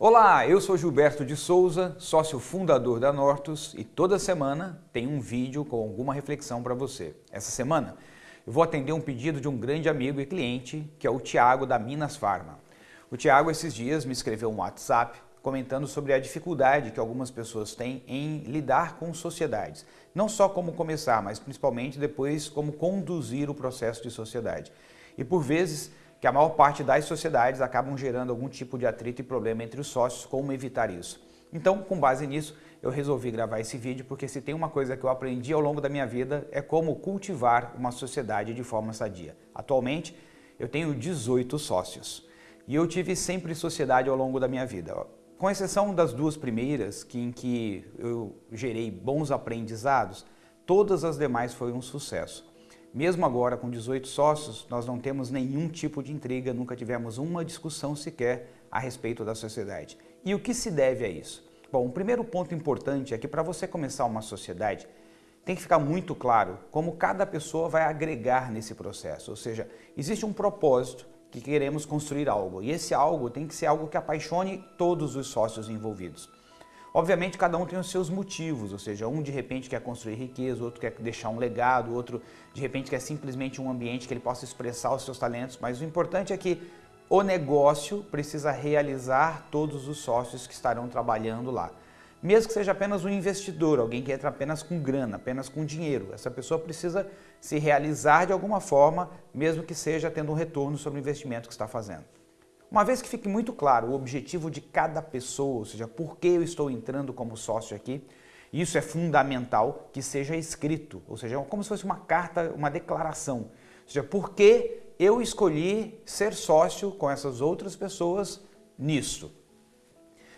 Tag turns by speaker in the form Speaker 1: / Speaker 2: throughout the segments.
Speaker 1: Olá, eu sou Gilberto de Souza, sócio fundador da Nortus e toda semana tem um vídeo com alguma reflexão para você. Essa semana eu vou atender um pedido de um grande amigo e cliente que é o Tiago da Minas Farma. O Tiago esses dias me escreveu um WhatsApp comentando sobre a dificuldade que algumas pessoas têm em lidar com sociedades. Não só como começar, mas principalmente depois como conduzir o processo de sociedade. E por vezes que a maior parte das sociedades acabam gerando algum tipo de atrito e problema entre os sócios, como evitar isso. Então, com base nisso, eu resolvi gravar esse vídeo porque se tem uma coisa que eu aprendi ao longo da minha vida é como cultivar uma sociedade de forma sadia. Atualmente, eu tenho 18 sócios e eu tive sempre sociedade ao longo da minha vida. Com exceção das duas primeiras, que, em que eu gerei bons aprendizados, todas as demais foram um sucesso. Mesmo agora, com 18 sócios, nós não temos nenhum tipo de intriga, nunca tivemos uma discussão sequer a respeito da sociedade. E o que se deve a isso? Bom, o primeiro ponto importante é que para você começar uma sociedade, tem que ficar muito claro como cada pessoa vai agregar nesse processo. Ou seja, existe um propósito que queremos construir algo. E esse algo tem que ser algo que apaixone todos os sócios envolvidos. Obviamente, cada um tem os seus motivos, ou seja, um de repente quer construir riqueza, outro quer deixar um legado, outro de repente quer simplesmente um ambiente que ele possa expressar os seus talentos, mas o importante é que o negócio precisa realizar todos os sócios que estarão trabalhando lá. Mesmo que seja apenas um investidor, alguém que entra apenas com grana, apenas com dinheiro, essa pessoa precisa se realizar de alguma forma, mesmo que seja tendo um retorno sobre o investimento que está fazendo. Uma vez que fique muito claro o objetivo de cada pessoa, ou seja, por que eu estou entrando como sócio aqui, isso é fundamental que seja escrito, ou seja, como se fosse uma carta, uma declaração. Ou seja, por que eu escolhi ser sócio com essas outras pessoas nisso.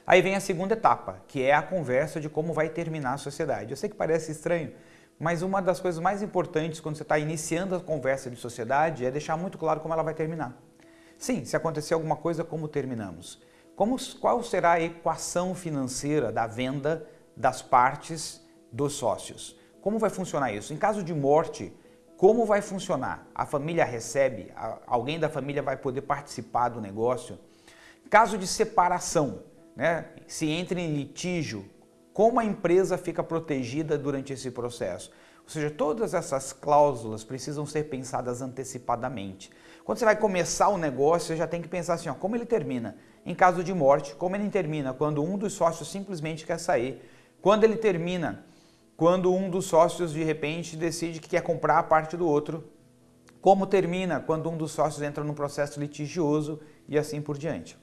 Speaker 1: Aí vem a segunda etapa, que é a conversa de como vai terminar a sociedade. Eu sei que parece estranho, mas uma das coisas mais importantes quando você está iniciando a conversa de sociedade é deixar muito claro como ela vai terminar. Sim, se acontecer alguma coisa, como terminamos? Como, qual será a equação financeira da venda das partes dos sócios? Como vai funcionar isso? Em caso de morte, como vai funcionar? A família recebe? Alguém da família vai poder participar do negócio? Caso de separação, né? se entra em litígio, como a empresa fica protegida durante esse processo? Ou seja, todas essas cláusulas precisam ser pensadas antecipadamente. Quando você vai começar o negócio, você já tem que pensar assim, ó, como ele termina? Em caso de morte, como ele termina? Quando um dos sócios simplesmente quer sair. Quando ele termina? Quando um dos sócios de repente decide que quer comprar a parte do outro. Como termina? Quando um dos sócios entra num processo litigioso e assim por diante.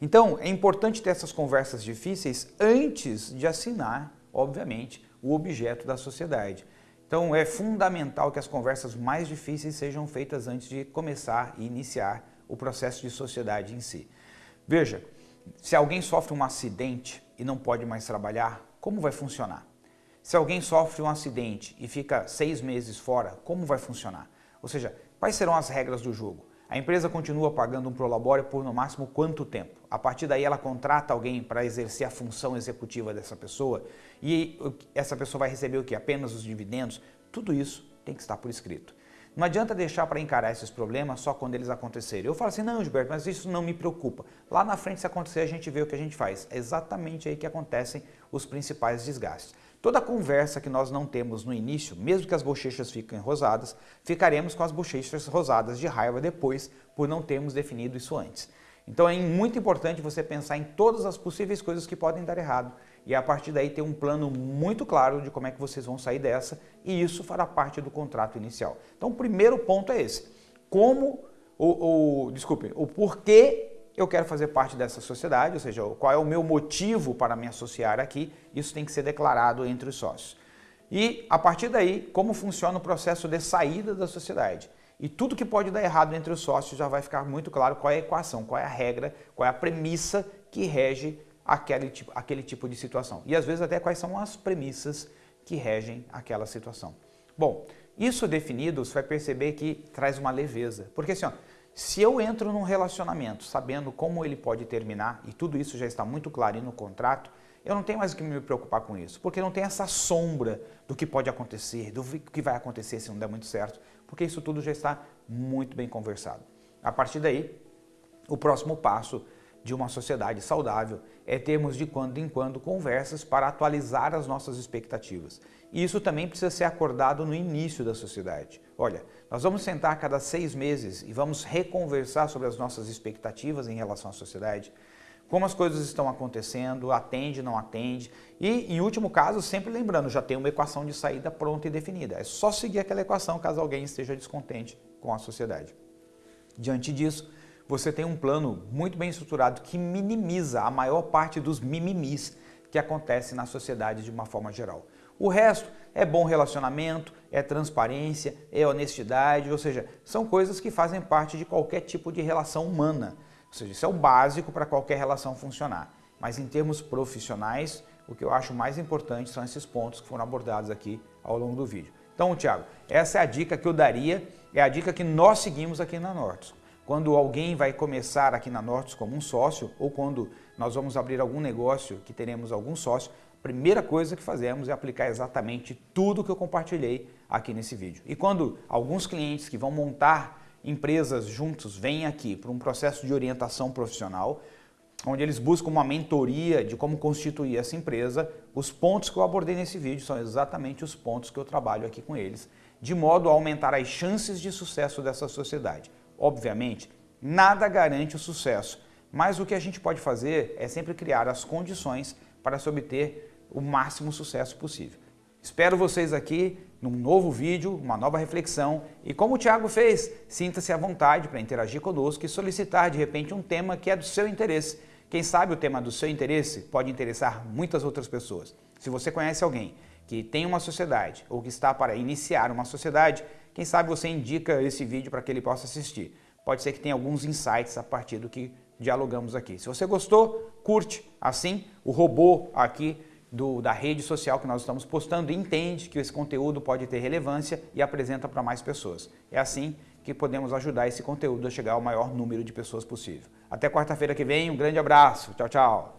Speaker 1: Então, é importante ter essas conversas difíceis antes de assinar, obviamente, o objeto da sociedade. Então, é fundamental que as conversas mais difíceis sejam feitas antes de começar e iniciar o processo de sociedade em si. Veja, se alguém sofre um acidente e não pode mais trabalhar, como vai funcionar? Se alguém sofre um acidente e fica seis meses fora, como vai funcionar? Ou seja, quais serão as regras do jogo? A empresa continua pagando um prolabore por no máximo quanto tempo? A partir daí ela contrata alguém para exercer a função executiva dessa pessoa e essa pessoa vai receber o que? Apenas os dividendos? Tudo isso tem que estar por escrito. Não adianta deixar para encarar esses problemas só quando eles acontecerem. Eu falo assim, não, Gilberto, mas isso não me preocupa. Lá na frente, se acontecer, a gente vê o que a gente faz. É exatamente aí que acontecem os principais desgastes. Toda conversa que nós não temos no início, mesmo que as bochechas fiquem rosadas, ficaremos com as bochechas rosadas de raiva depois por não termos definido isso antes. Então é muito importante você pensar em todas as possíveis coisas que podem dar errado e a partir daí ter um plano muito claro de como é que vocês vão sair dessa e isso fará parte do contrato inicial. Então o primeiro ponto é esse, como, o, o desculpe, o porquê eu quero fazer parte dessa sociedade, ou seja, qual é o meu motivo para me associar aqui, isso tem que ser declarado entre os sócios. E a partir daí, como funciona o processo de saída da sociedade. E tudo que pode dar errado entre os sócios já vai ficar muito claro qual é a equação, qual é a regra, qual é a premissa que rege aquele tipo, aquele tipo de situação. E às vezes até quais são as premissas que regem aquela situação. Bom, isso definido, você vai perceber que traz uma leveza. Porque assim, ó, se eu entro num relacionamento sabendo como ele pode terminar, e tudo isso já está muito claro no contrato, eu não tenho mais o que me preocupar com isso, porque não tem essa sombra do que pode acontecer, do que vai acontecer se não der muito certo, porque isso tudo já está muito bem conversado. A partir daí, o próximo passo de uma sociedade saudável é termos de quando em quando conversas para atualizar as nossas expectativas. E isso também precisa ser acordado no início da sociedade. Olha, nós vamos sentar a cada seis meses e vamos reconversar sobre as nossas expectativas em relação à sociedade, como as coisas estão acontecendo, atende, não atende. E, em último caso, sempre lembrando, já tem uma equação de saída pronta e definida. É só seguir aquela equação caso alguém esteja descontente com a sociedade. Diante disso, você tem um plano muito bem estruturado que minimiza a maior parte dos mimimis que acontece na sociedade de uma forma geral. O resto é bom relacionamento, é transparência, é honestidade, ou seja, são coisas que fazem parte de qualquer tipo de relação humana. Ou seja, isso é o básico para qualquer relação funcionar. Mas em termos profissionais, o que eu acho mais importante são esses pontos que foram abordados aqui ao longo do vídeo. Então, Tiago, essa é a dica que eu daria, é a dica que nós seguimos aqui na Nortus. Quando alguém vai começar aqui na Nortus como um sócio ou quando nós vamos abrir algum negócio que teremos algum sócio, a primeira coisa que fazemos é aplicar exatamente tudo que eu compartilhei aqui nesse vídeo. E quando alguns clientes que vão montar empresas juntos vêm aqui para um processo de orientação profissional, onde eles buscam uma mentoria de como constituir essa empresa, os pontos que eu abordei nesse vídeo são exatamente os pontos que eu trabalho aqui com eles, de modo a aumentar as chances de sucesso dessa sociedade. Obviamente, nada garante o sucesso, mas o que a gente pode fazer é sempre criar as condições para se obter o máximo sucesso possível. Espero vocês aqui num novo vídeo, uma nova reflexão e como o Thiago fez, sinta-se à vontade para interagir conosco e solicitar de repente um tema que é do seu interesse. Quem sabe o tema do seu interesse pode interessar muitas outras pessoas. Se você conhece alguém que tem uma sociedade ou que está para iniciar uma sociedade, quem sabe você indica esse vídeo para que ele possa assistir. Pode ser que tenha alguns insights a partir do que dialogamos aqui. Se você gostou, curte. Assim, o robô aqui do, da rede social que nós estamos postando entende que esse conteúdo pode ter relevância e apresenta para mais pessoas. É assim que podemos ajudar esse conteúdo a chegar ao maior número de pessoas possível. Até quarta-feira que vem, um grande abraço. Tchau, tchau.